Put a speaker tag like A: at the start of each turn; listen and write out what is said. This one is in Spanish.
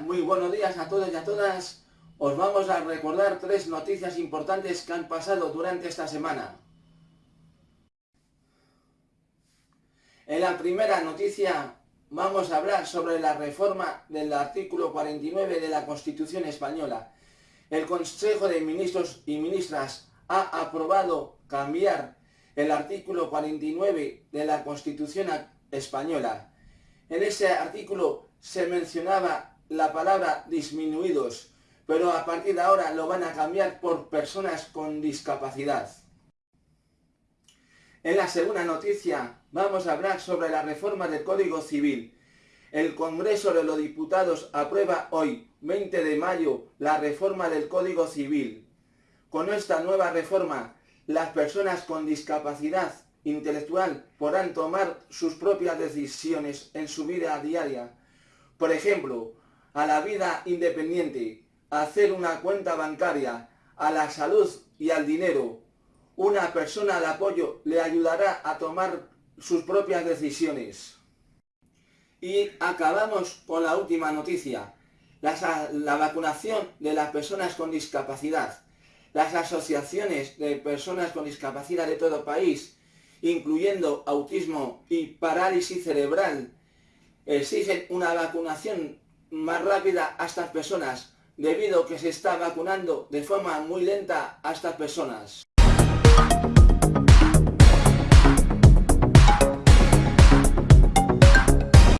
A: buenos días a todos y a todas. Os vamos a recordar tres noticias importantes que han pasado durante esta semana. En la primera noticia vamos a hablar sobre la reforma del artículo 49 de la Constitución Española. El Consejo de Ministros y Ministras ha aprobado cambiar el artículo 49 de la Constitución Española. En ese artículo se mencionaba la palabra disminuidos, pero a partir de ahora lo van a cambiar por personas con discapacidad. En la segunda noticia vamos a hablar sobre la reforma del Código Civil. El Congreso de los Diputados aprueba hoy, 20 de mayo, la reforma del Código Civil. Con esta nueva reforma, las personas con discapacidad intelectual podrán tomar sus propias decisiones en su vida diaria. Por ejemplo, a la vida independiente, a hacer una cuenta bancaria, a la salud y al dinero. Una persona de apoyo le ayudará a tomar sus propias decisiones. Y acabamos con la última noticia, la, la, vacunación de las personas con discapacidad. Las asociaciones de personas con discapacidad de todo país, incluyendo autismo y parálisis cerebral, exigen una vacunación más rápida a estas personas, debido a que se está vacunando de forma muy lenta a estas personas.